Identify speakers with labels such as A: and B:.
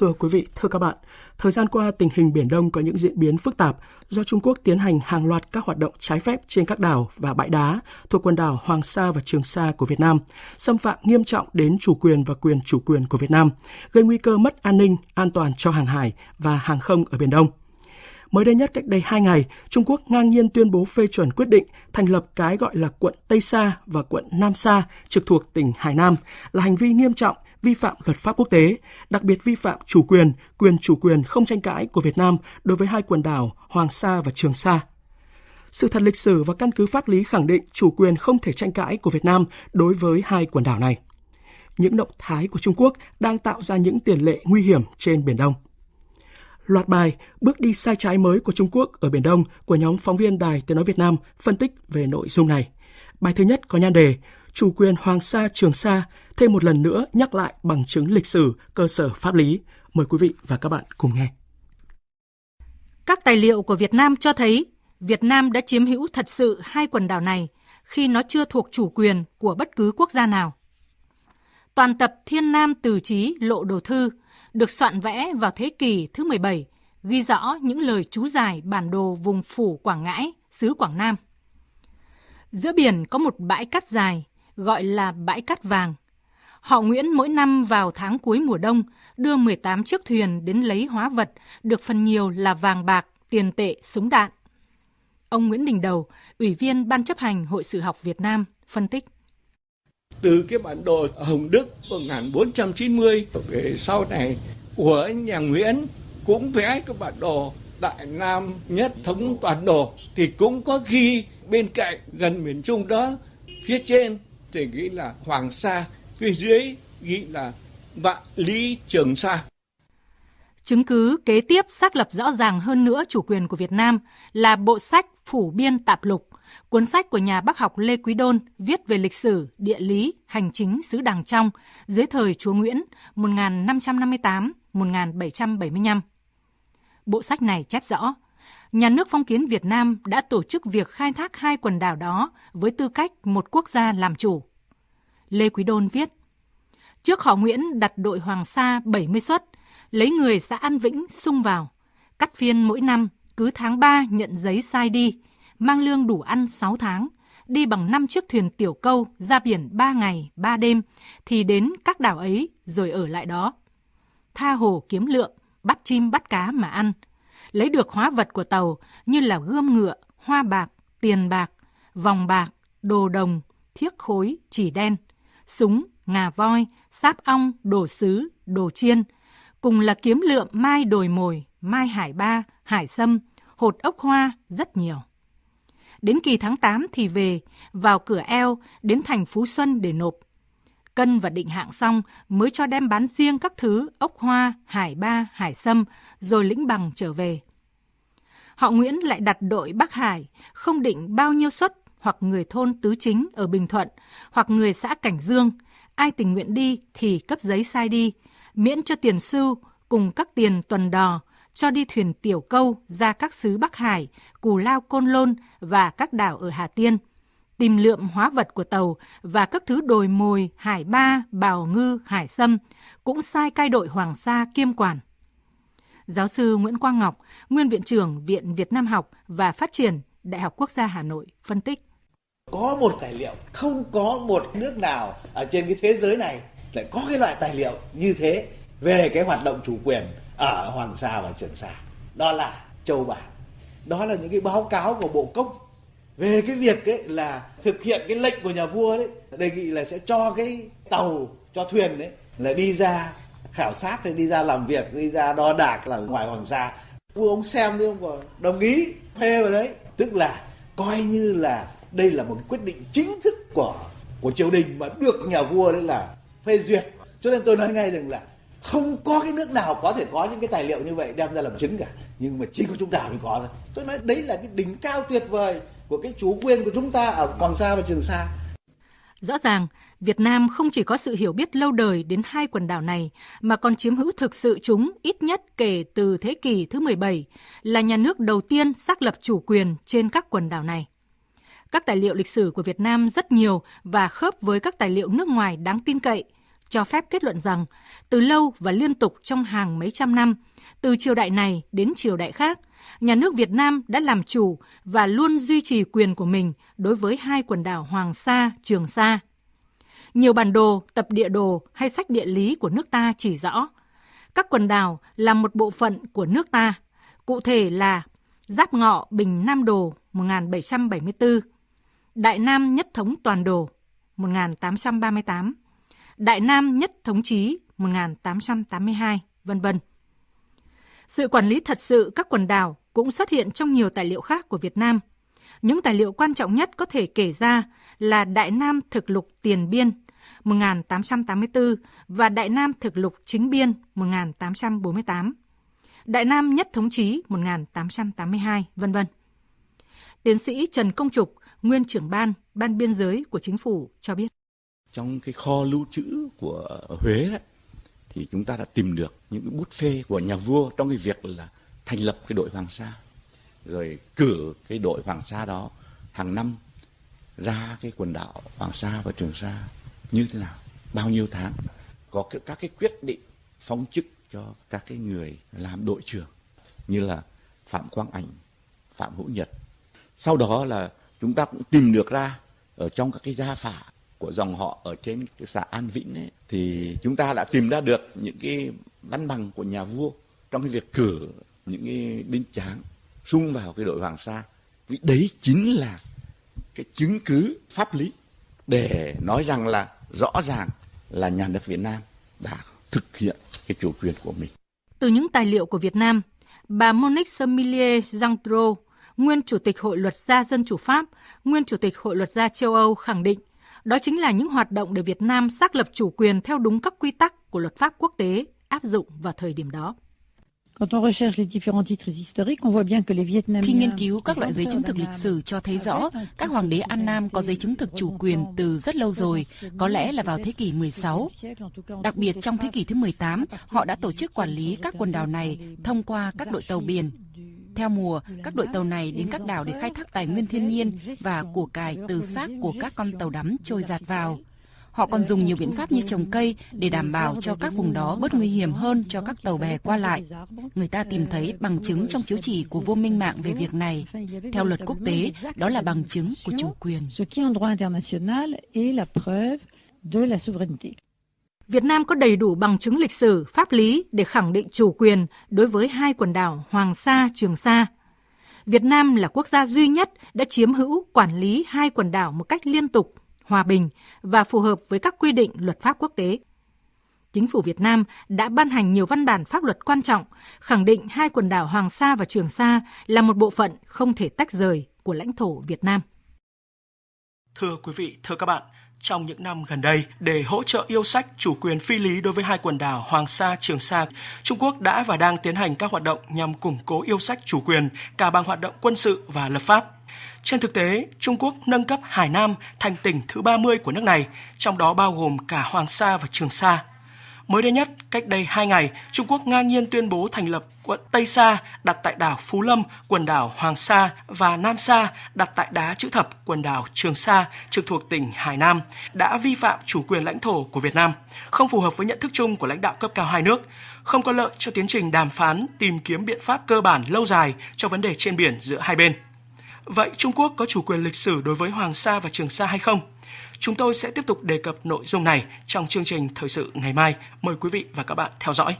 A: Thưa quý vị, thưa các bạn, thời gian qua tình hình Biển Đông có những diễn biến phức tạp do Trung Quốc tiến hành hàng loạt các hoạt động trái phép trên các đảo và bãi đá thuộc quần đảo Hoàng Sa và Trường Sa của Việt Nam, xâm phạm nghiêm trọng đến chủ quyền và quyền chủ quyền của Việt Nam, gây nguy cơ mất an ninh, an toàn cho hàng hải và hàng không ở Biển Đông. Mới đây nhất cách đây 2 ngày, Trung Quốc ngang nhiên tuyên bố phê chuẩn quyết định thành lập cái gọi là quận Tây Sa và quận Nam Sa trực thuộc tỉnh Hải Nam là hành vi nghiêm trọng vi phạm luật pháp quốc tế, đặc biệt vi phạm chủ quyền, quyền chủ quyền không tranh cãi của Việt Nam đối với hai quần đảo Hoàng Sa và Trường Sa. Sự thật lịch sử và căn cứ pháp lý khẳng định chủ quyền không thể tranh cãi của Việt Nam đối với hai quần đảo này. Những động thái của Trung Quốc đang tạo ra những tiền lệ nguy hiểm trên Biển Đông. Loạt bài Bước đi sai trái mới của Trung Quốc ở Biển Đông của nhóm phóng viên Đài Tiếng Nói Việt Nam phân tích về nội dung này. Bài thứ nhất có nhan đề Chủ quyền Hoàng Sa Trường Sa thêm một lần nữa nhắc lại bằng chứng lịch sử, cơ sở pháp lý. Mời quý vị và các bạn cùng nghe.
B: Các tài liệu của Việt Nam cho thấy Việt Nam đã chiếm hữu thật sự hai quần đảo này khi nó chưa thuộc chủ quyền của bất cứ quốc gia nào. Toàn tập Thiên Nam Từ Chí Lộ Đồ Thư được soạn vẽ vào thế kỷ thứ 17, ghi rõ những lời chú giải bản đồ vùng phủ Quảng Ngãi, xứ Quảng Nam. Giữa biển có một bãi cát dài, gọi là bãi cát vàng. Họ Nguyễn mỗi năm vào tháng cuối mùa đông đưa 18 chiếc thuyền đến lấy hóa vật, được phần nhiều là vàng bạc, tiền tệ, súng đạn. Ông Nguyễn Đình Đầu, Ủy viên Ban chấp hành Hội Sử học Việt Nam, phân tích
C: từ cái bản đồ Hồng Đức 1490 về sau này của nhà Nguyễn cũng vẽ cái bản đồ Đại Nam nhất thống toàn đồ thì cũng có ghi bên cạnh gần miền Trung đó phía trên thì ghi là Hoàng Sa phía dưới ghi là Vạn Lý Trường Sa
B: Chứng cứ kế tiếp xác lập rõ ràng hơn nữa chủ quyền của Việt Nam là bộ sách Phủ Biên Tạp Lục Cuốn sách của nhà bác học Lê Quý Đôn viết về lịch sử, địa lý, hành chính xứ Đàng Trong dưới thời chúa Nguyễn 1558-1775. Bộ sách này chép rõ, nhà nước phong kiến Việt Nam đã tổ chức việc khai thác hai quần đảo đó với tư cách một quốc gia làm chủ. Lê Quý Đôn viết, Trước họ Nguyễn đặt đội Hoàng Sa 70 suất, lấy người xã An Vĩnh sung vào, cắt phiên mỗi năm, cứ tháng 3 nhận giấy sai đi, mang lương đủ ăn 6 tháng, đi bằng 5 chiếc thuyền tiểu câu ra biển 3 ngày, 3 đêm, thì đến các đảo ấy rồi ở lại đó. Tha hồ kiếm lượng, bắt chim bắt cá mà ăn. Lấy được hóa vật của tàu như là gươm ngựa, hoa bạc, tiền bạc, vòng bạc, đồ đồng, thiếc khối, chỉ đen, súng, ngà voi, sáp ong, đồ sứ, đồ chiên, cùng là kiếm lượm mai đồi mồi, mai hải ba, hải sâm, hột ốc hoa rất nhiều. Đến kỳ tháng 8 thì về, vào cửa eo, đến thành Phú Xuân để nộp. Cân và định hạng xong mới cho đem bán riêng các thứ ốc hoa, hải ba, hải sâm, rồi lĩnh bằng trở về. Họ Nguyễn lại đặt đội Bắc Hải, không định bao nhiêu suất hoặc người thôn Tứ Chính ở Bình Thuận, hoặc người xã Cảnh Dương, ai tình nguyện đi thì cấp giấy sai đi, miễn cho tiền sưu cùng các tiền tuần đò, cho đi thuyền tiểu câu ra các xứ Bắc Hải, Cù Lao Côn Lôn và các đảo ở Hà Tiên, tìm lượm hóa vật của tàu và các thứ đồi mồi, hải ba, bào ngư, hải sâm, cũng sai cai đội Hoàng Sa kiêm quản. Giáo sư Nguyễn Quang Ngọc, nguyên viện trưởng Viện Việt Nam học và Phát triển Đại học Quốc gia Hà Nội phân tích.
D: Có một tài liệu, không có một nước nào ở trên cái thế giới này lại có cái loại tài liệu như thế về cái hoạt động chủ quyền ở Hoàng Sa và Trường Sa. Đó là châu bản. Đó là những cái báo cáo của Bộ Công về cái việc ấy là thực hiện cái lệnh của nhà vua đấy, đề nghị là sẽ cho cái tàu, cho thuyền đấy là đi ra khảo sát thì đi ra làm việc, đi ra đo đạc là ngoài hoàng sa vua ông xem đi ông có đồng ý, phê vào đấy. Tức là coi như là đây là một quyết định chính thức của của triều đình mà được nhà vua đấy là phê duyệt. Cho nên tôi nói ngay rằng là không có cái nước nào có thể có những cái tài liệu như vậy đem ra làm chứng cả. Nhưng mà chỉ có chúng ta mới có thôi. Tôi nói đấy là cái đỉnh cao tuyệt vời của cái chủ quyền của chúng ta ở Hoàng Sa và Trường Sa
B: Rõ ràng, Việt Nam không chỉ có sự hiểu biết lâu đời đến hai quần đảo này, mà còn chiếm hữu thực sự chúng ít nhất kể từ thế kỷ thứ 17, là nhà nước đầu tiên xác lập chủ quyền trên các quần đảo này. Các tài liệu lịch sử của Việt Nam rất nhiều và khớp với các tài liệu nước ngoài đáng tin cậy – cho phép kết luận rằng từ lâu và liên tục trong hàng mấy trăm năm, từ triều đại này đến triều đại khác, nhà nước Việt Nam đã làm chủ và luôn duy trì quyền của mình đối với hai quần đảo Hoàng Sa, Trường Sa. Nhiều bản đồ, tập địa đồ hay sách địa lý của nước ta chỉ rõ các quần đảo là một bộ phận của nước ta, cụ thể là Giáp Ngọ Bình Nam Đồ 1774, Đại Nam Nhất Thống Toàn Đồ 1838, Đại Nam Nhất Thống Chí 1882, vân vân. Sự quản lý thật sự các quần đảo cũng xuất hiện trong nhiều tài liệu khác của Việt Nam. Những tài liệu quan trọng nhất có thể kể ra là Đại Nam Thực Lục Tiền Biên 1884 và Đại Nam Thực Lục Chính Biên 1848, Đại Nam Nhất Thống Chí 1882, vân vân. Tiến sĩ Trần Công Trục, nguyên trưởng ban, ban biên giới của chính phủ cho biết.
E: Trong cái kho lưu trữ của Huế đấy, thì chúng ta đã tìm được những cái bút phê của nhà vua trong cái việc là thành lập cái đội Hoàng Sa, rồi cử cái đội Hoàng Sa đó hàng năm ra cái quần đảo Hoàng Sa và Trường Sa như thế nào, bao nhiêu tháng, có các cái quyết định phong chức cho các cái người làm đội trưởng như là Phạm Quang Ảnh, Phạm Hữu Nhật. Sau đó là chúng ta cũng tìm được ra ở trong các cái gia phả của dòng họ ở trên cái xã An Vĩnh ấy, thì chúng ta đã tìm ra được những cái văn bằng của nhà vua trong cái việc cử những cái binh tráng xung vào cái đội Hoàng Sa. Vì đấy chính là cái chứng cứ pháp lý để nói rằng là rõ ràng là nhà nước Việt Nam đã thực hiện cái chủ quyền của mình.
B: Từ những tài liệu của Việt Nam, bà Monique Semilier Jean nguyên Chủ tịch Hội luật gia dân chủ Pháp, nguyên Chủ tịch Hội luật gia châu Âu khẳng định đó chính là những hoạt động để Việt Nam xác lập chủ quyền theo đúng các quy tắc của luật pháp quốc tế áp dụng vào thời điểm đó.
F: Khi nghiên cứu các loại giấy chứng thực lịch sử cho thấy rõ các hoàng đế An Nam có giấy chứng thực chủ quyền từ rất lâu rồi, có lẽ là vào thế kỷ 16. Đặc biệt trong thế kỷ thứ 18, họ đã tổ chức quản lý các quần đảo này thông qua các đội tàu biển. Theo mùa, các đội tàu này đến các đảo để khai thác tài nguyên thiên nhiên và của cải từ xác của các con tàu đắm trôi giạt vào. Họ còn dùng nhiều biện pháp như trồng cây để đảm bảo cho các vùng đó bớt nguy hiểm hơn cho các tàu bè qua lại. Người ta tìm thấy bằng chứng trong chiếu chỉ của vô minh mạng về việc này. Theo luật quốc tế, đó là bằng chứng của chủ quyền.
B: Việt Nam có đầy đủ bằng chứng lịch sử, pháp lý để khẳng định chủ quyền đối với hai quần đảo Hoàng Sa, Trường Sa. Việt Nam là quốc gia duy nhất đã chiếm hữu quản lý hai quần đảo một cách liên tục hòa bình và phù hợp với các quy định luật pháp quốc tế. Chính phủ Việt Nam đã ban hành nhiều văn bản pháp luật quan trọng, khẳng định hai quần đảo Hoàng Sa và Trường Sa là một bộ phận không thể tách rời của lãnh thổ Việt Nam.
G: Thưa quý vị, thưa các bạn, trong những năm gần đây, để hỗ trợ yêu sách chủ quyền phi lý đối với hai quần đảo Hoàng Sa, Trường Sa, Trung Quốc đã và đang tiến hành các hoạt động nhằm củng cố yêu sách chủ quyền cả bằng hoạt động quân sự và lập pháp. Trên thực tế, Trung Quốc nâng cấp Hải Nam thành tỉnh thứ 30 của nước này, trong đó bao gồm cả Hoàng Sa và Trường Sa. Mới đây nhất, cách đây 2 ngày, Trung Quốc ngang nhiên tuyên bố thành lập quận Tây Sa đặt tại đảo Phú Lâm, quần đảo Hoàng Sa và Nam Sa đặt tại đá chữ thập, quần đảo Trường Sa trực thuộc tỉnh Hải Nam đã vi phạm chủ quyền lãnh thổ của Việt Nam, không phù hợp với nhận thức chung của lãnh đạo cấp cao hai nước, không có lợi cho tiến trình đàm phán tìm kiếm biện pháp cơ bản lâu dài cho vấn đề trên biển giữa hai bên. Vậy Trung Quốc có chủ quyền lịch sử đối với Hoàng Sa và Trường Sa hay không? Chúng tôi sẽ tiếp tục đề cập nội dung này trong chương trình thời sự ngày mai. Mời quý vị và các bạn theo dõi.